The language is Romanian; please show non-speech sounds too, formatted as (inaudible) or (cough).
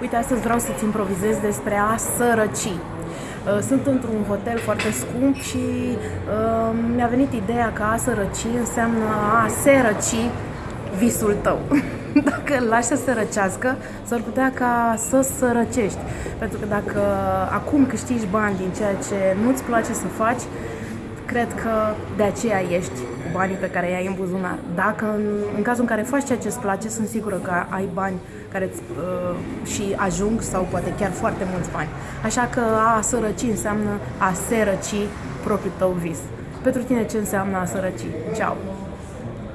Uite, astăzi vreau să-ți improvizez despre a sărăci. Uh, sunt într-un hotel foarte scump și uh, mi-a venit ideea că a sărăci înseamnă a se răci visul tău. (laughs) Dacă îl lași să se răcească, s-ar putea ca să sărăcești. Pentru că dacă acum câștigi bani din ceea ce nu-ți place să faci, cred că de aceea ești cu banii pe care i-ai în buzunar. Dacă în, în cazul în care faci ceea ce îți place, sunt sigură că ai bani care îți, uh, și ajung sau poate chiar foarte mulți bani. Așa că a sărăci înseamnă a se răci propriul tău vis. Pentru tine ce înseamnă a sărăci? Ceau!